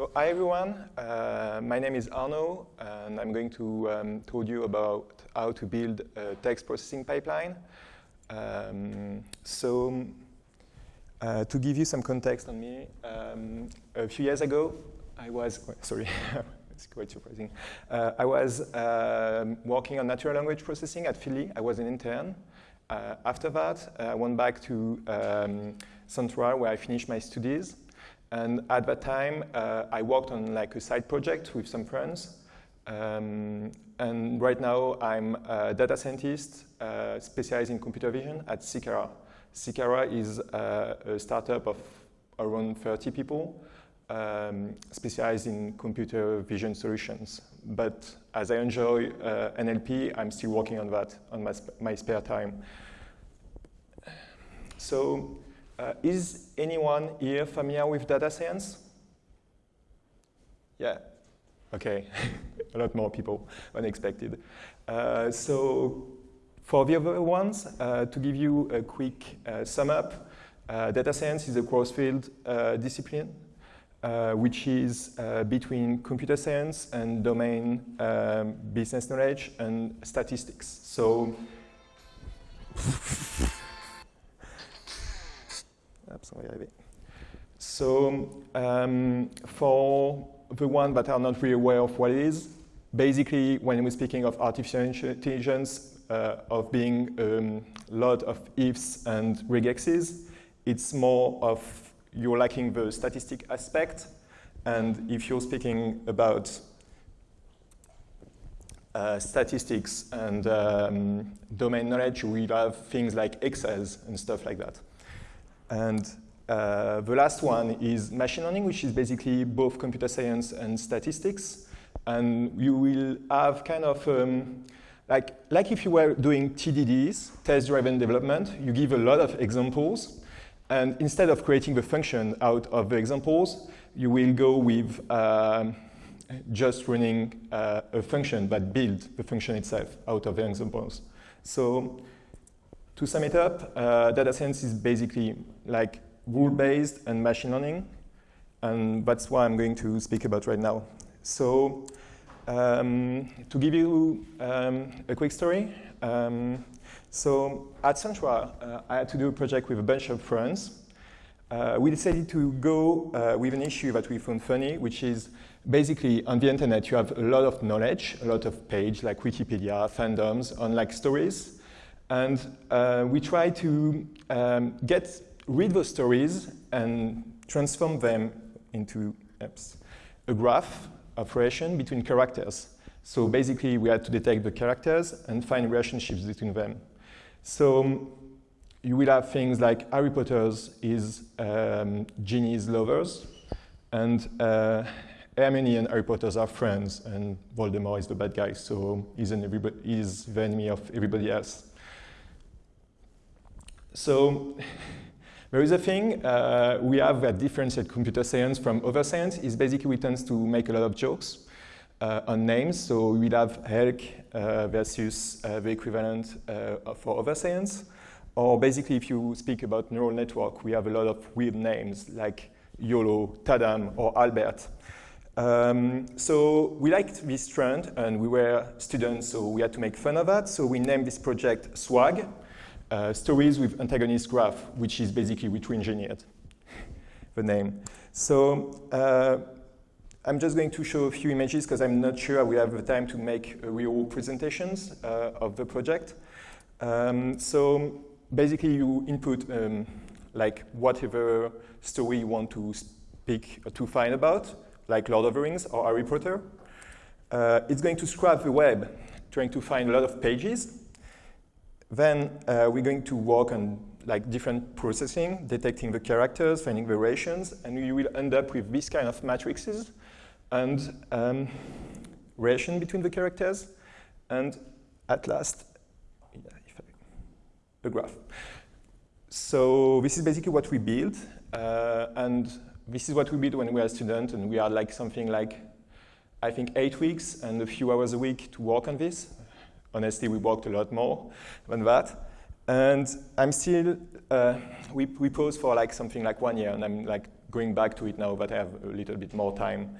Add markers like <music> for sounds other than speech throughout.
So hi everyone, uh, my name is Arno and I'm going to um, tell you about how to build a text processing pipeline. Um, so uh, to give you some context on me, um, a few years ago I was, sorry, <laughs> it's quite surprising. Uh, I was um, working on natural language processing at Philly. I was an intern. Uh, after that, I went back to um, Central where I finished my studies. And at that time, uh, I worked on like a side project with some friends. Um, and right now, I'm a data scientist uh, specialized in computer vision at Sicara. Sicara is uh, a startup of around 30 people um, specialized in computer vision solutions. But as I enjoy uh, NLP, I'm still working on that on my, sp my spare time. So uh, is anyone here familiar with data science? Yeah, okay, <laughs> a lot more people than expected. Uh, so for the other ones, uh, to give you a quick uh, sum up, uh, data science is a cross-field uh, discipline, which is between computer science and domain um, business knowledge and statistics. So <laughs> So um, for the ones that are not really aware of what it is, basically when we're speaking of artificial intelligence, uh, of being a um, lot of ifs and regexes, it's more of you're lacking the statistic aspect. And if you're speaking about uh, statistics and um, domain knowledge, we have things like Excels and stuff like that. And uh, the last one is machine learning, which is basically both computer science and statistics. And you will have kind of, um, like, like if you were doing TDDs, test-driven development, you give a lot of examples. And instead of creating the function out of the examples, you will go with um, just running uh, a function that builds the function itself out of the examples. So to sum it up, uh, data science is basically like rule-based and machine learning, and that's what I'm going to speak about right now. So um, to give you um, a quick story, um, so at Central, uh, I had to do a project with a bunch of friends. Uh, we decided to go uh, with an issue that we found funny, which is basically on the internet you have a lot of knowledge, a lot of page like Wikipedia, fandoms on like stories, and uh, we try to um, get, read those stories and transform them into oops, a graph of relation between characters. So basically, we had to detect the characters and find relationships between them. So you will have things like Harry Potter's is um, Ginny's lovers, and uh, Hermione and Harry Potter's are friends, and Voldemort is the bad guy, so he's, an he's the enemy of everybody else. So <laughs> there is a thing uh, we have that differentiates computer science from other science is basically we tend to make a lot of jokes uh, on names. So we'd have HELC uh, versus uh, the equivalent uh, for other science. Or basically if you speak about neural network, we have a lot of weird names like YOLO, Tadam, or Albert. Um, so we liked this trend and we were students, so we had to make fun of that. So we named this project SWAG, uh, stories with antagonist graph, which is basically retro-engineered, <laughs> the name. So uh, I'm just going to show a few images because I'm not sure we have the time to make real presentations uh, of the project. Um, so basically you input um, like whatever story you want to speak or to find about, like Lord of the Rings or Harry Potter. Uh, it's going to scrap the web, trying to find a lot of pages then uh, we're going to work on like different processing, detecting the characters, finding variations, and you will end up with this kind of matrices and um, relation between the characters, and at last, a graph. So this is basically what we build, uh, and this is what we build when we are a student, and we are like something like, I think, eight weeks and a few hours a week to work on this honestly, we worked a lot more than that. And I'm still, uh, we, we pause for like something like one year, and I'm like going back to it now that I have a little bit more time.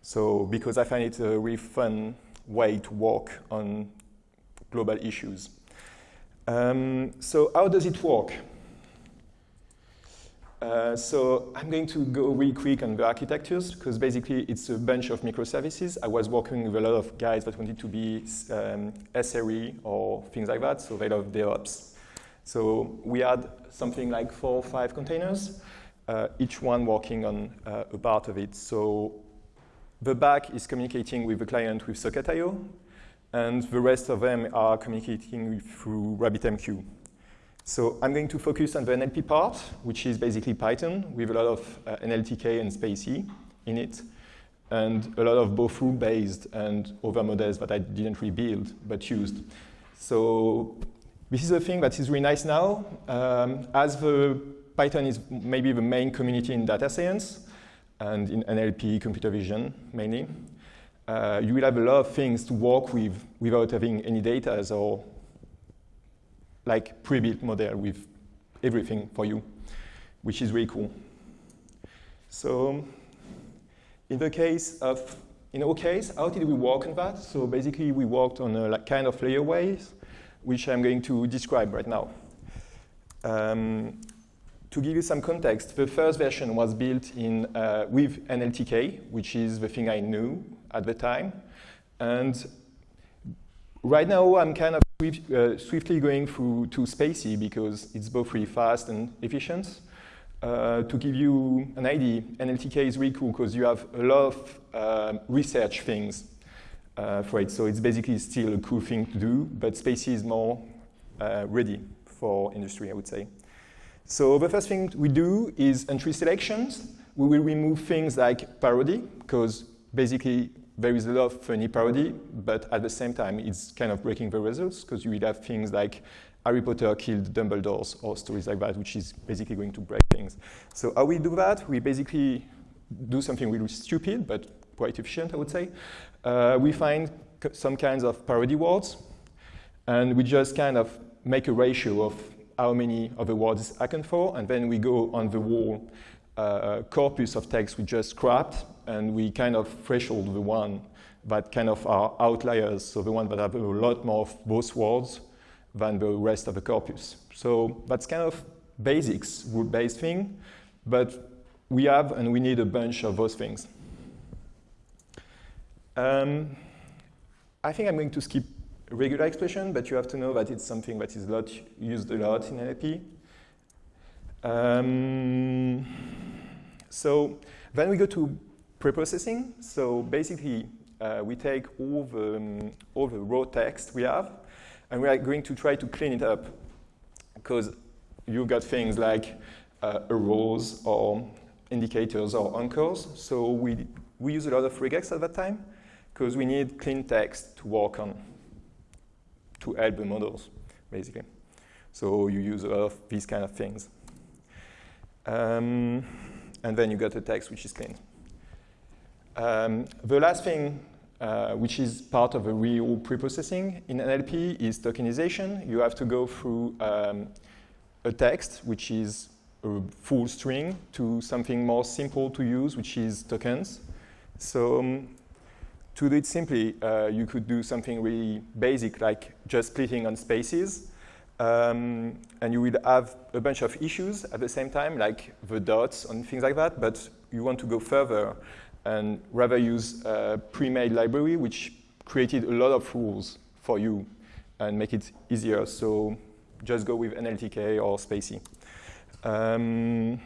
So because I find it a really fun way to work on global issues. Um, so how does it work? Uh, so I'm going to go really quick on the architectures because basically it's a bunch of microservices. I was working with a lot of guys that wanted to be um, SRE or things like that, so they love DevOps. So we had something like four or five containers, uh, each one working on uh, a part of it. So the back is communicating with the client with Socket.io, and the rest of them are communicating through RabbitMQ. So I'm going to focus on the NLP part, which is basically Python with a lot of uh, NLTK and spaCy in it, and a lot of both rule-based and other models that I didn't rebuild but used. So this is a thing that is really nice now. Um, as the Python is maybe the main community in data science and in NLP, computer vision mainly, uh, you will have a lot of things to work with without having any data or like pre-built model with everything for you, which is really cool. So in the case of, in our case, how did we work on that? So basically we worked on a like, kind of layer ways, which I'm going to describe right now. Um, to give you some context, the first version was built in, uh, with NLTK, which is the thing I knew at the time. And right now, I'm kind of swift, uh, swiftly going through to spaCy because it's both really fast and efficient. Uh, to give you an idea, NLTK is really cool because you have a lot of uh, research things uh, for it. So it's basically still a cool thing to do, but spaCy is more uh, ready for industry, I would say. So the first thing we do is entry selections. We will remove things like parody, because basically there is a lot of funny parody, but at the same time, it's kind of breaking the results because you will have things like Harry Potter killed Dumbledore or stories like that, which is basically going to break things. So how we do that? We basically do something really stupid, but quite efficient, I would say. Uh, we find some kinds of parody words, and we just kind of make a ratio of how many of the words account for, and then we go on the whole uh, corpus of text we just scrapped, and we kind of threshold the one that kind of are outliers, so the one that have a lot more of those words than the rest of the corpus. So that's kind of basics, rule-based thing, but we have and we need a bunch of those things. Um, I think I'm going to skip regular expression, but you have to know that it's something that is a lot used a lot in NLP. Um, so then we go to preprocessing. So basically, uh, we take all the, um, all the raw text we have, and we are going to try to clean it up. Because you've got things like uh, or indicators or anchors. So we, we use a lot of regex at that time, because we need clean text to work on, to help the models, basically. So you use a lot of these kind of things. Um, and then you get a text which is clean. Um, the last thing, uh, which is part of a real preprocessing in NLP, is tokenization. You have to go through um, a text, which is a full string, to something more simple to use, which is tokens. So um, to do it simply, uh, you could do something really basic, like just splitting on spaces. Um, and you will have a bunch of issues at the same time, like the dots and things like that, but you want to go further and rather use a pre-made library which created a lot of rules for you and make it easier. So just go with NLTK or spaCy. Um,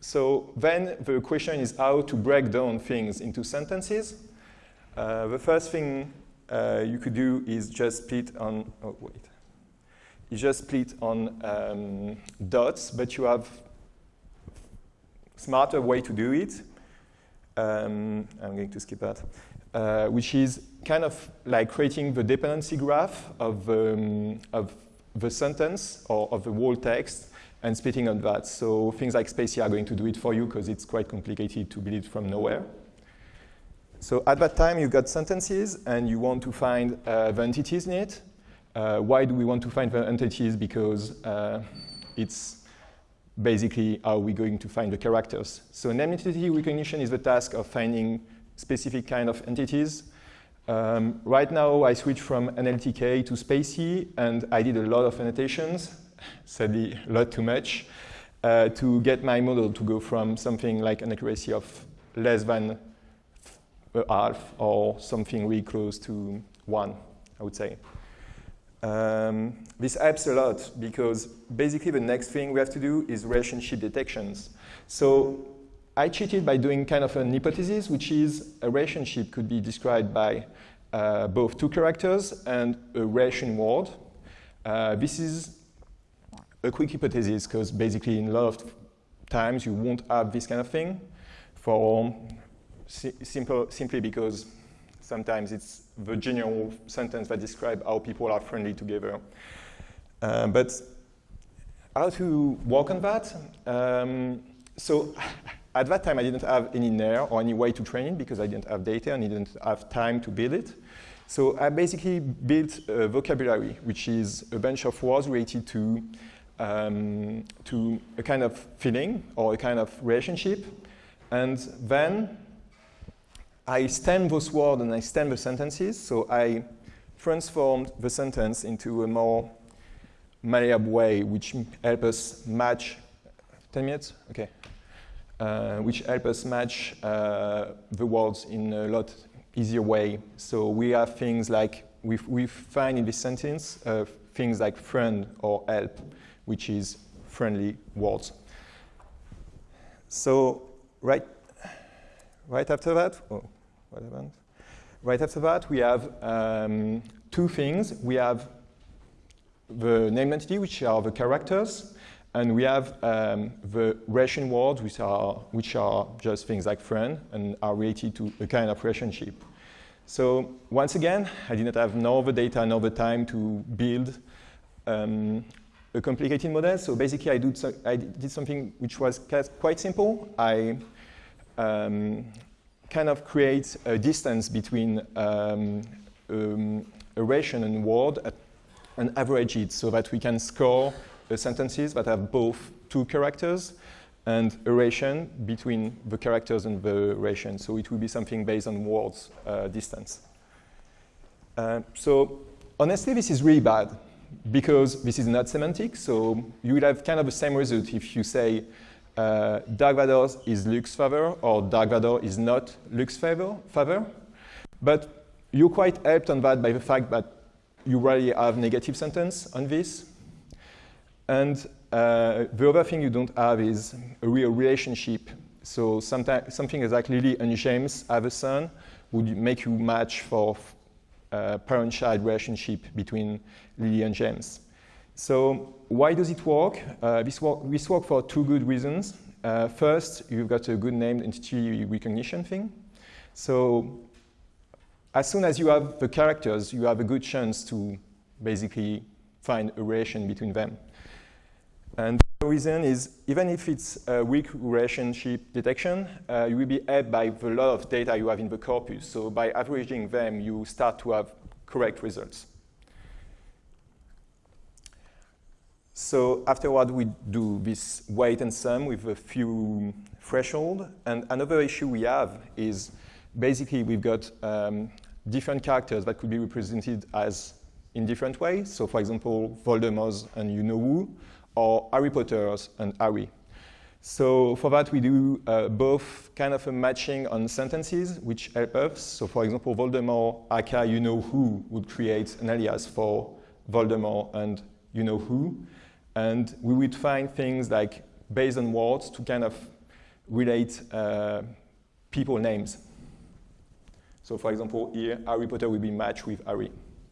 so then the question is how to break down things into sentences. Uh, the first thing uh, you could do is just split on, oh wait, you just split on um, dots, but you have smarter way to do it um, I'm going to skip that, uh, which is kind of like creating the dependency graph of, um, of the sentence or of the whole text and splitting on that. So things like spaCy are going to do it for you because it's quite complicated to build it from nowhere. So at that time, you've got sentences, and you want to find uh, the entities in it. Uh, why do we want to find the entities? Because uh, it's basically how we're going to find the characters. So name entity recognition is the task of finding specific kind of entities. Um, right now, I switched from NLTK to spaCy, and I did a lot of annotations, <laughs> sadly, a lot too much, uh, to get my model to go from something like an accuracy of less than half or something really close to one, I would say. Um, this helps a lot because basically the next thing we have to do is relationship detections. So I cheated by doing kind of an hypothesis, which is a relationship could be described by uh, both two characters and a relation word. Uh, this is a quick hypothesis because basically in a lot of times you won't have this kind of thing for si simple, simply because sometimes it's the general sentence that describes how people are friendly together. Uh, but how to work on that? Um, so <laughs> at that time, I didn't have any NER or any way to train it because I didn't have data and I didn't have time to build it. So I basically built a vocabulary, which is a bunch of words related to, um, to a kind of feeling or a kind of relationship. And then I stem those words and I stem the sentences. So I transformed the sentence into a more malleable way, which help us match. 10 minutes? Okay. Uh, which help us match uh, the words in a lot easier way. So we have things like, we, we find in this sentence uh, things like friend or help, which is friendly words. So right right after that, oh, what happened? Right after that, we have um, two things. We have the name entity, which are the characters, and we have um, the relation words, which are, which are just things like friend and are related to a kind of relationship. So once again, I did not have nor the data nor the time to build um, a complicated model. So basically, I, do so, I did something which was quite simple. I um, kind of create a distance between um, um, a ration and word and average it so that we can score sentences that have both two characters and a ration between the characters and the ration. So it will be something based on words uh, distance. Uh, so honestly, this is really bad because this is not semantic. So you will have kind of the same result if you say uh, Dark Vador is Luke's favor or Dark Vador is not Luke's favor, favor. But you're quite helped on that by the fact that you already have negative sentence on this. And uh, the other thing you don't have is a real relationship. So something like Lily and James have a son would make you match for uh, parent-child relationship between Lily and James. So why does it work? Uh, this, work this works for two good reasons. Uh, first, you've got a good named entity recognition thing. So as soon as you have the characters, you have a good chance to basically find a relation between them. And the reason is, even if it's a weak relationship detection, uh, you will be helped by the lot of data you have in the corpus. So by averaging them, you start to have correct results. So afterward, we do this weight and sum with a few threshold. And another issue we have is basically we've got um, different characters that could be represented as in different ways. So for example, Voldemort and you know who, or Harry Potter's and Harry. So for that, we do uh, both kind of a matching on sentences, which help us. So for example, Voldemort, aka you know who, would create an alias for Voldemort and you know who. And we would find things like based on words to kind of relate uh, people names. So for example, here, Harry Potter will be matched with Harry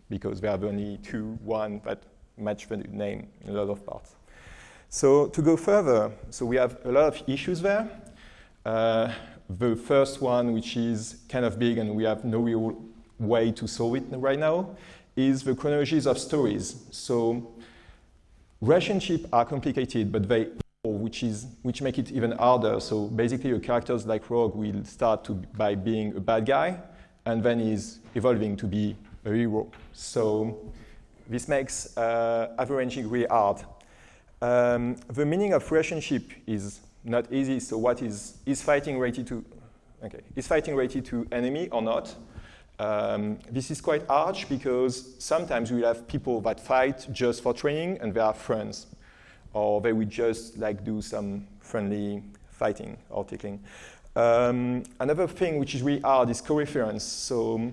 because there are only two, one that match the name in a lot of parts. So to go further, so we have a lot of issues there. Uh, the first one, which is kind of big and we have no real way to solve it right now, is the chronologies of stories. So relationships are complicated, but they which is which make it even harder. So basically, a characters like Rogue will start to, by being a bad guy, and then is evolving to be a hero. So this makes uh, averaging really hard. Um, the meaning of relationship is not easy. So what is, is fighting ready to, okay, is fighting ready to enemy or not? Um, this is quite harsh because sometimes we have people that fight just for training and they are friends. Or they would just like do some friendly fighting or tickling. Um, another thing which is really hard is co-reference. So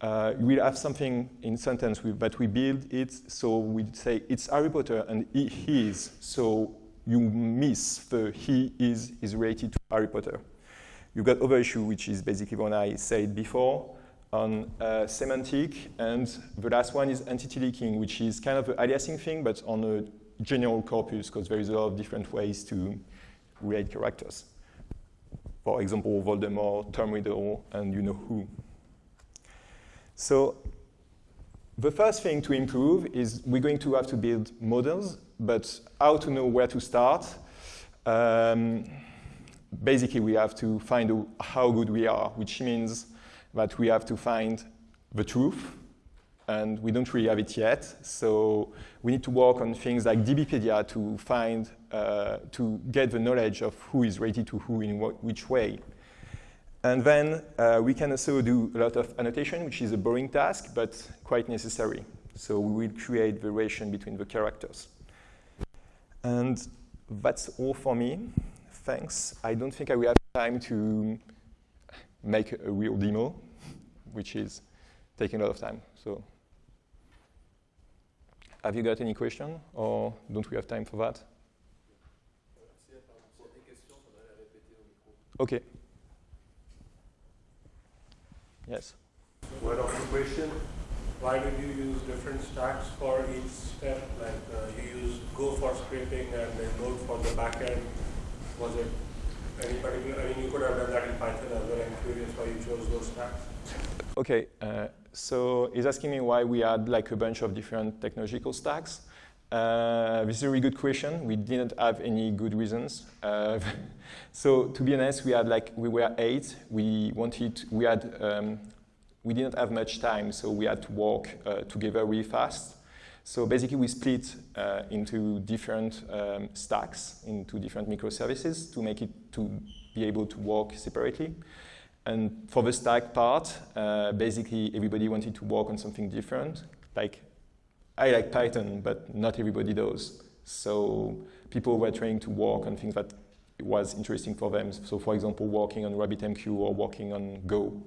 uh, we'll have something in sentence with, we build it so we'd say it's Harry Potter and he, he is. So you miss the he is is related to Harry Potter. You've got other issue, which is basically what I said before on uh, semantic, and the last one is entity leaking, which is kind of an aliasing thing, but on a general corpus, because there is a lot of different ways to relate characters. For example, Voldemort, Riddle, and you know who. So the first thing to improve is we're going to have to build models, but how to know where to start? Um, basically, we have to find how good we are, which means that we have to find the truth, and we don't really have it yet. So we need to work on things like DBpedia to find, uh, to get the knowledge of who is related to who in which way. And then uh, we can also do a lot of annotation, which is a boring task, but quite necessary. So we will create the relation between the characters. And that's all for me. Thanks. I don't think I will have time to make a real demo, which is taking a lot of time. So have you got any question, or don't we have time for that? Okay. Yes. One of the question, why did you use different stacks for each step? Like uh, you use Go for scripting and then Node for the backend. Was it any particular, I mean, you could have done that in Python as well. I'm curious why you chose those stacks. Okay, uh, so he's asking me why we had like a bunch of different technological stacks. Uh, this is a really good question. We didn't have any good reasons. Uh, <laughs> so to be honest, we had like we were eight. We wanted we had um, we didn't have much time, so we had to work uh, together really fast. So basically, we split uh, into different um, stacks, into different microservices to make it to be able to work separately. And for the stack part, uh, basically everybody wanted to work on something different, like I like Python, but not everybody does. So people were trying to work on things that was interesting for them. So for example, working on RabbitMQ or working on Go,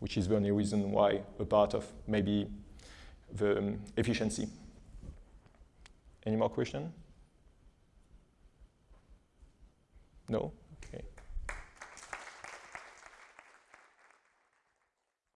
which is the only reason why a part of maybe the um, efficiency. Any more question? No?